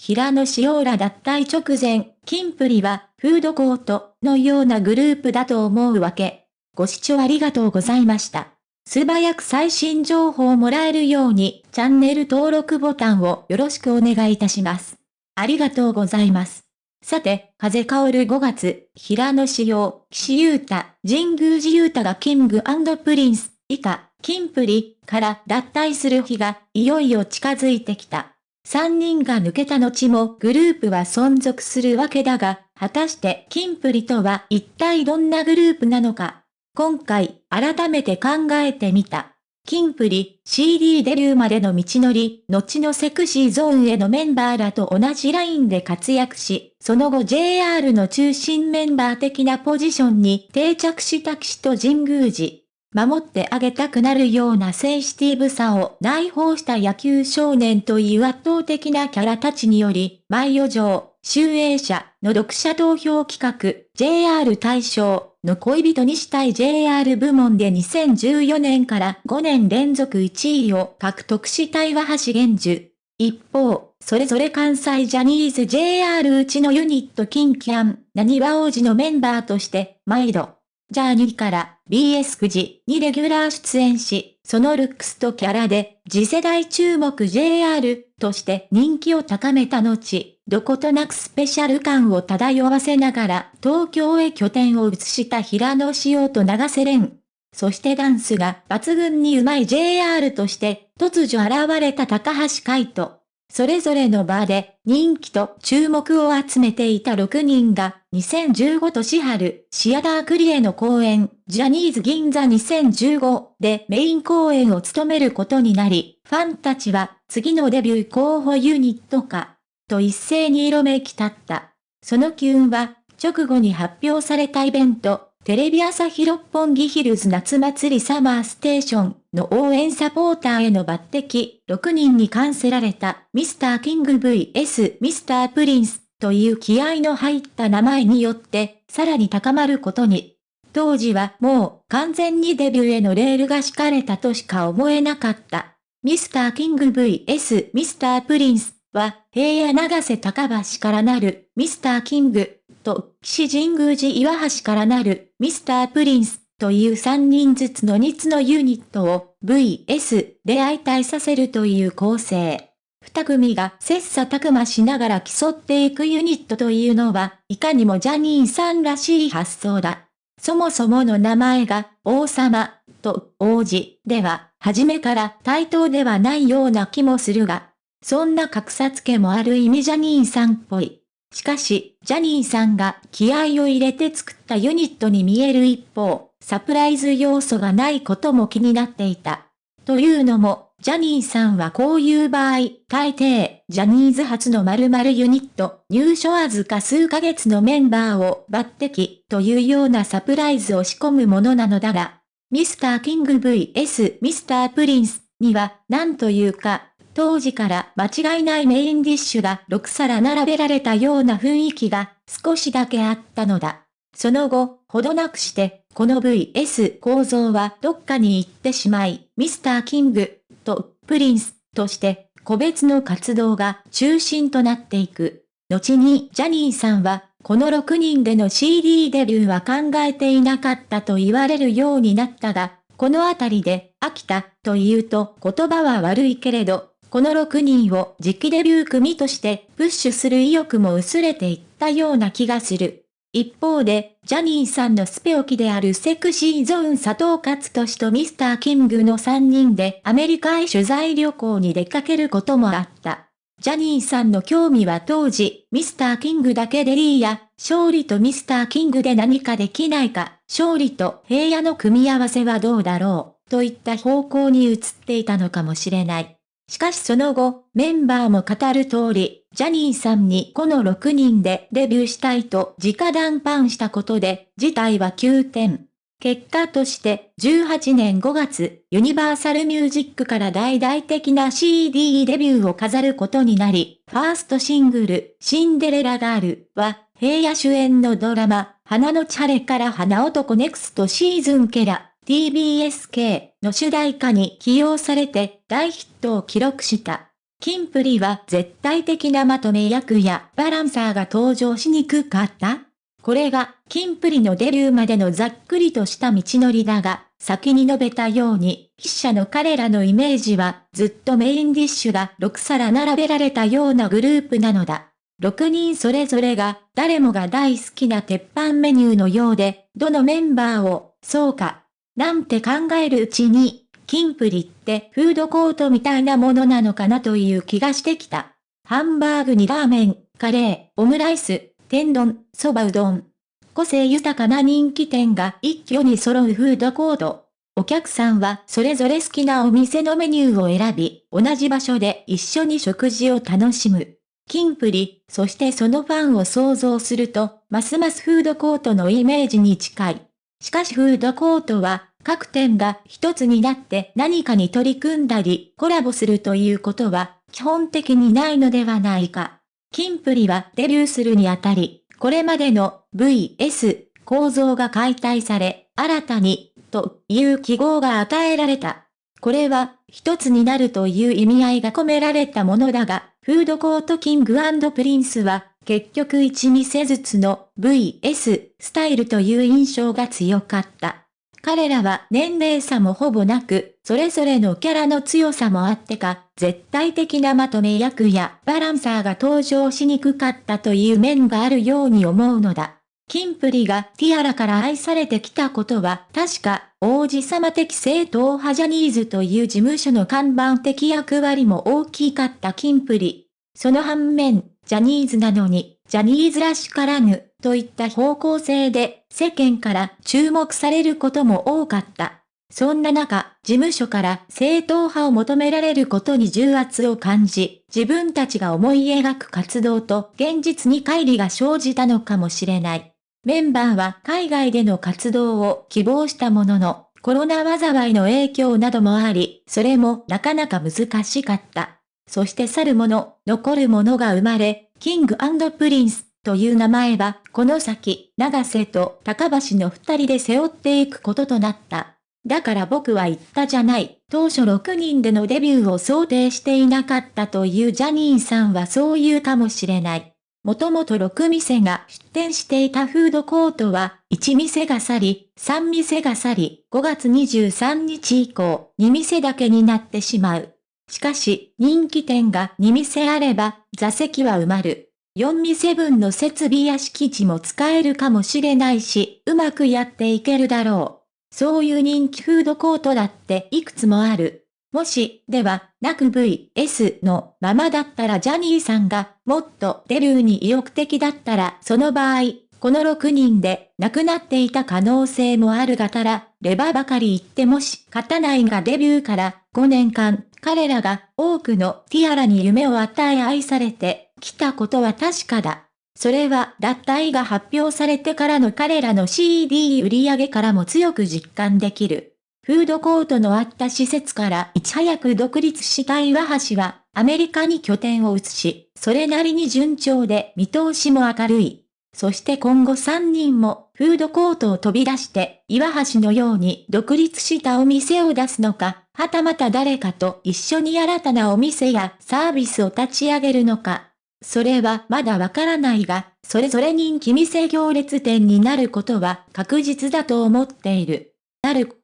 平野紫耀ら脱退直前、キンプリは、フードコートのようなグループだと思うわけ。ご視聴ありがとうございました。素早く最新情報をもらえるように、チャンネル登録ボタンをよろしくお願いいたします。ありがとうございます。さて、風薫る5月、平野紫耀、岸優太、神宮寺優太がキングプリンス、以下、キンプリから脱退する日がいよいよ近づいてきた。3人が抜けた後もグループは存続するわけだが、果たしてキンプリとは一体どんなグループなのか。今回、改めて考えてみた。キンプリ、CD デビューまでの道のり、後のセクシーゾーンへのメンバーらと同じラインで活躍し、その後 JR の中心メンバー的なポジションに定着した騎士と神宮寺。守ってあげたくなるようなセンシティブさを内包した野球少年という圧倒的なキャラたちにより、毎余剰、集英社の読者投票企画、JR 大賞の恋人にしたい JR 部門で2014年から5年連続1位を獲得した岩橋玄樹。一方、それぞれ関西ジャニーズ JR うちのユニットキンキャン、なにわ王子のメンバーとして、毎度、ジャーニーから BS9 時にレギュラー出演し、そのルックスとキャラで次世代注目 JR として人気を高めた後、どことなくスペシャル感を漂わせながら東京へ拠点を移した平野紫耀と長瀬廉。そしてダンスが抜群に上手い JR として突如現れた高橋海人。それぞれの場で人気と注目を集めていた6人が2015年春シアタークリエの公演ジャニーズ銀座2015でメイン公演を務めることになり、ファンたちは次のデビュー候補ユニットかと一斉に色めき立った。その機運は直後に発表されたイベントテレビ朝日六本木ヒルズ夏祭りサマーステーションの応援サポーターへの抜擢、6人に冠せられたミスターキング VS ミスタープリンスという気合の入った名前によってさらに高まることに。当時はもう完全にデビューへのレールが敷かれたとしか思えなかった。ミスターキング VS ミスタープリンスは平野永瀬高橋からなるミスターキングと、岸神宮寺岩橋からなる、ミスタープリンス、という3人ずつの2つのユニットを VS で相対させるという構成。二組が切磋琢磨しながら競っていくユニットというのは、いかにもジャニーさんらしい発想だ。そもそもの名前が、王様、と、王子、では、初めから対等ではないような気もするが、そんな格差付けもある意味ジャニーさんっぽい。しかし、ジャニーさんが気合を入れて作ったユニットに見える一方、サプライズ要素がないことも気になっていた。というのも、ジャニーさんはこういう場合、大抵、ジャニーズ初の〇〇ユニット、入所わずか数ヶ月のメンバーを抜擢というようなサプライズを仕込むものなのだが、ミスターキング VS ミスタープリンスには、なんというか、当時から間違いないメインディッシュが6皿並べられたような雰囲気が少しだけあったのだ。その後、ほどなくして、この VS 構造はどっかに行ってしまい、ミスターキングとプリンスとして個別の活動が中心となっていく。後にジャニーさんはこの6人での CD デビューは考えていなかったと言われるようになったが、このあたりで飽きたと言うと言葉は悪いけれど、この6人を次期デビュー組としてプッシュする意欲も薄れていったような気がする。一方で、ジャニーさんのスペオキであるセクシーゾーン佐藤勝利とミスターキングの3人でアメリカへ取材旅行に出かけることもあった。ジャニーさんの興味は当時、ミスターキングだけでいいや、勝利とミスターキングで何かできないか、勝利と平野の組み合わせはどうだろう、といった方向に移っていたのかもしれない。しかしその後、メンバーも語る通り、ジャニーさんにこの6人でデビューしたいと直談判したことで、事態は急転。結果として、18年5月、ユニバーサルミュージックから大々的な CD デビューを飾ることになり、ファーストシングル、シンデレラガールは、平野主演のドラマ、花のち晴れから花男 Next Season から TBS 系 の主題歌に起用されて大ヒットを記録した。キンプリは絶対的なまとめ役やバランサーが登場しにくかったこれが、キンプリのデビューまでのざっくりとした道のりだが、先に述べたように、筆者の彼らのイメージは、ずっとメインディッシュが6皿並べられたようなグループなのだ。6人それぞれが、誰もが大好きな鉄板メニューのようで、どのメンバーを、そうか、なんて考えるうちに、キンプリってフードコートみたいなものなのかなという気がしてきた。ハンバーグにラーメン、カレー、オムライス、天丼、そばうどん。個性豊かな人気店が一挙に揃うフードコート。お客さんはそれぞれ好きなお店のメニューを選び、同じ場所で一緒に食事を楽しむ。キンプリ、そしてそのファンを想像すると、ますますフードコートのイメージに近い。しかしフードコートは、各店が一つになって何かに取り組んだり、コラボするということは、基本的にないのではないか。キンプリはデビューするにあたり、これまでの VS 構造が解体され、新たに、という記号が与えられた。これは、一つになるという意味合いが込められたものだが、フードコートキングプリンスは、結局一店ずつの VS スタイルという印象が強かった。彼らは年齢差もほぼなく、それぞれのキャラの強さもあってか、絶対的なまとめ役やバランサーが登場しにくかったという面があるように思うのだ。キンプリがティアラから愛されてきたことは確か王子様的正統派ジャニーズという事務所の看板的役割も大きかったキンプリ。その反面、ジャニーズなのに、ジャニーズらしからぬ、といった方向性で世間から注目されることも多かった。そんな中、事務所から正統派を求められることに重圧を感じ、自分たちが思い描く活動と現実に乖離が生じたのかもしれない。メンバーは海外での活動を希望したものの、コロナ禍の影響などもあり、それもなかなか難しかった。そして去る者、残る者が生まれ、キングプリンスという名前は、この先、永瀬と高橋の二人で背負っていくこととなった。だから僕は言ったじゃない。当初6人でのデビューを想定していなかったというジャニーさんはそう言うかもしれない。もともと6店が出店していたフードコートは、1店が去り、3店が去り、5月23日以降、2店だけになってしまう。しかし、人気店が2店あれば、座席は埋まる。4店分の設備や敷地も使えるかもしれないし、うまくやっていけるだろう。そういう人気フードコートだっていくつもある。もし、では、なく VS のままだったらジャニーさんがもっとデビューに意欲的だったらその場合、この6人で亡くなっていた可能性もあるがたら、レバばかり言ってもし勝たないがデビューから5年間、彼らが多くのティアラに夢を与え愛されてきたことは確かだ。それは脱退が発表されてからの彼らの CD 売り上げからも強く実感できる。フードコートのあった施設からいち早く独立した岩橋は、アメリカに拠点を移し、それなりに順調で見通しも明るい。そして今後3人もフードコートを飛び出して岩橋のように独立したお店を出すのか、はたまた誰かと一緒に新たなお店やサービスを立ち上げるのか。それはまだわからないが、それぞれ人気店行列店になることは確実だと思っている。なる